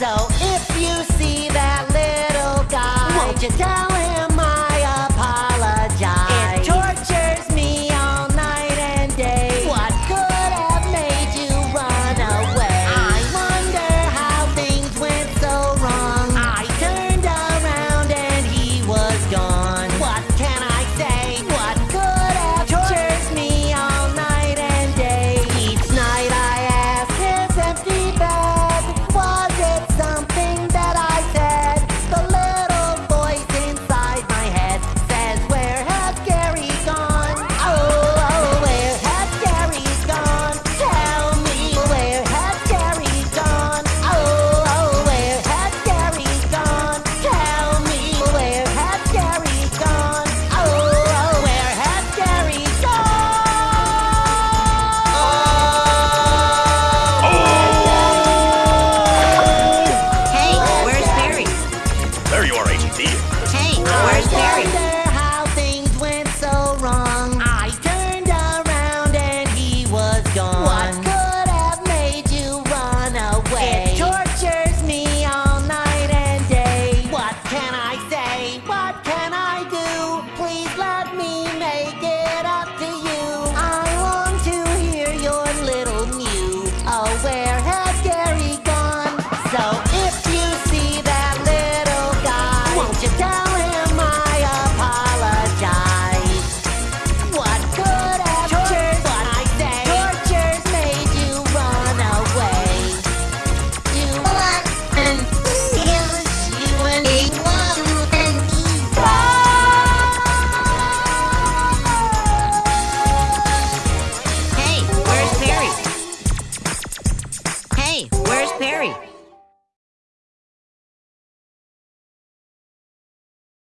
So if you see that little guy, Whoa. just tell Where's Perry?